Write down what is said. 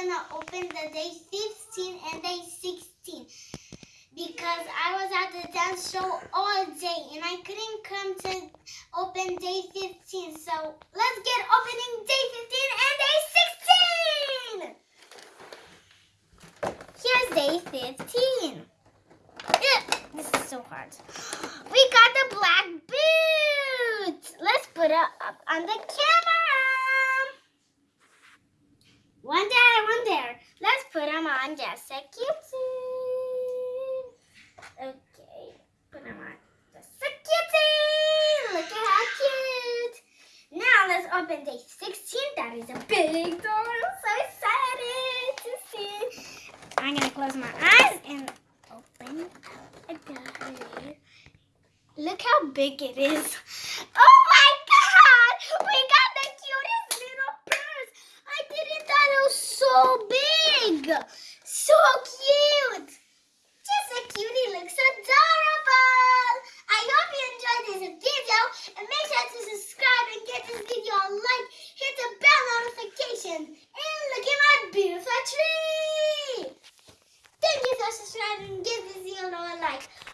gonna open the day 15 and day 16 because I was at the dance show all day and I couldn't come to open day 15. So let's get opening day 15 and day 16. Here's day 15. Ugh, this is so hard. We got the black boots. Let's put it up on the camera. One. Let's them just a cute. Okay, put them on just a cute. Look at how cute. Now let's open day 16. That is a big door. I'm so excited to see. I'm gonna close my eyes and open up a door. Look how big it is. Oh my god! We got the cutest little purse. I didn't thought it was so big. So cute! Just a cutie looks adorable! I hope you enjoyed this video and make sure to subscribe and give this video a like, hit the bell notification and look at my beautiful tree! Thank you for subscribing and give this video a like.